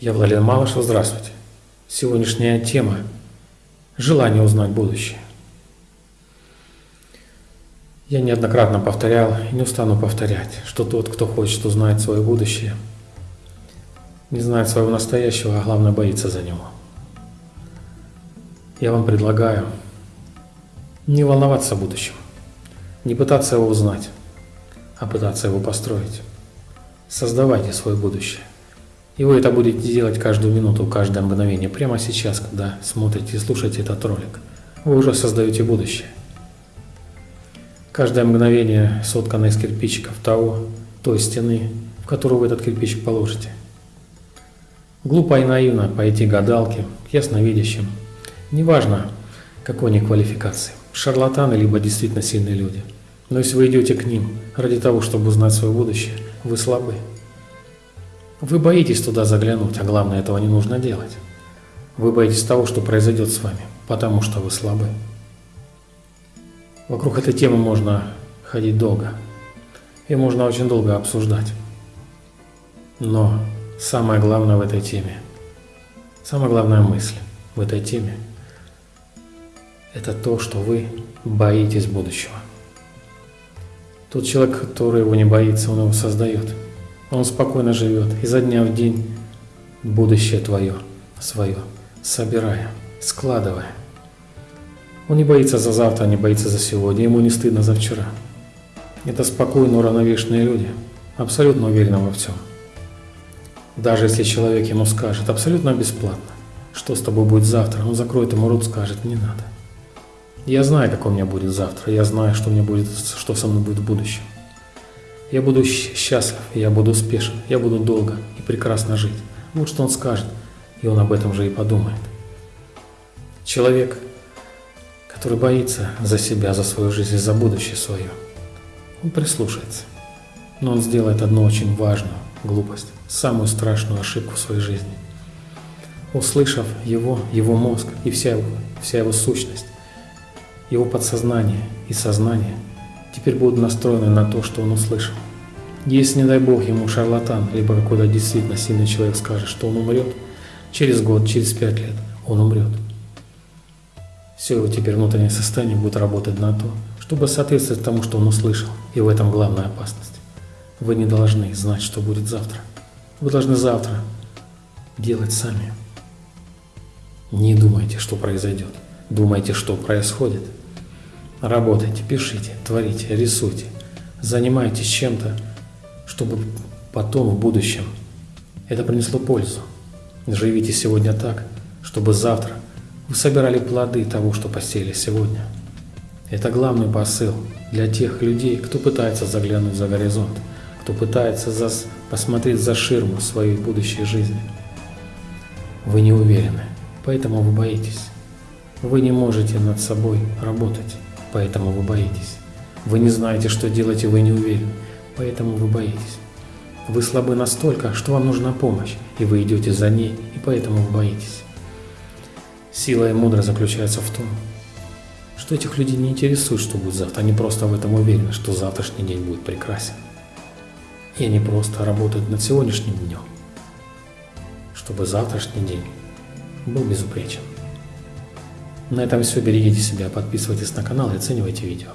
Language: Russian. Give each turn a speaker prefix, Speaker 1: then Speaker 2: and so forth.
Speaker 1: Я Владимир Малышев, здравствуйте. Сегодняшняя тема – желание узнать будущее. Я неоднократно повторял и не устану повторять, что тот, кто хочет узнать свое будущее, не знает своего настоящего, а главное боится за него. Я вам предлагаю не волноваться будущем, не пытаться его узнать, а пытаться его построить. Создавайте свое будущее. И вы это будете делать каждую минуту, каждое мгновение. Прямо сейчас, когда смотрите и слушаете этот ролик, вы уже создаете будущее. Каждое мгновение соткано из кирпичиков того, той стены, в которую вы этот кирпичик положите. Глупо и наивно пойти гадалке, ясновидящим. Неважно, какой они квалификации, шарлатаны, либо действительно сильные люди. Но если вы идете к ним ради того, чтобы узнать свое будущее, вы слабы. Вы боитесь туда заглянуть, а главное, этого не нужно делать. Вы боитесь того, что произойдет с вами, потому что вы слабы. Вокруг этой темы можно ходить долго. И можно очень долго обсуждать. Но самое главное в этой теме, самая главная мысль в этой теме, это то, что вы боитесь будущего. Тот человек, который его не боится, он его создает. Он спокойно живет изо дня в день будущее твое, свое, собирая, складывая. Он не боится за завтра, не боится за сегодня, ему не стыдно за вчера. Это спокойно уравновешенные люди, абсолютно уверены во всем. Даже если человек ему скажет абсолютно бесплатно, что с тобой будет завтра, он закроет ему рот, скажет, не надо. Я знаю, какой у меня будет завтра, я знаю, что, у меня будет, что со мной будет в будущем. Я буду счастлив, я буду успешен, я буду долго и прекрасно жить. Вот что он скажет, и он об этом же и подумает. Человек, который боится за себя, за свою жизнь, за будущее свое, он прислушается. Но он сделает одну очень важную глупость, самую страшную ошибку в своей жизни. Услышав его, его мозг и вся его, вся его сущность, его подсознание и сознание – теперь будут настроены на то, что он услышал. Если, не дай бог, ему шарлатан, либо какой-то действительно сильный человек скажет, что он умрет, через год, через пять лет он умрет. Все его теперь внутреннее состояние будет работать на то, чтобы соответствовать тому, что он услышал. И в этом главная опасность. Вы не должны знать, что будет завтра. Вы должны завтра делать сами. Не думайте, что произойдет. Думайте, что происходит – Работайте, пишите, творите, рисуйте. Занимайтесь чем-то, чтобы потом в будущем это принесло пользу. Живите сегодня так, чтобы завтра вы собирали плоды того, что посеяли сегодня. Это главный посыл для тех людей, кто пытается заглянуть за горизонт, кто пытается за, посмотреть за ширму своей будущей жизни. Вы не уверены, поэтому вы боитесь. Вы не можете над собой работать поэтому вы боитесь. Вы не знаете, что делать, и вы не уверены, поэтому вы боитесь. Вы слабы настолько, что вам нужна помощь, и вы идете за ней, и поэтому вы боитесь. Сила и мудрость заключается в том, что этих людей не интересует, что будет завтра. Они просто в этом уверены, что завтрашний день будет прекрасен. И они просто работают над сегодняшним днем, чтобы завтрашний день был безупречен. На этом все. Берегите себя, подписывайтесь на канал и оценивайте видео.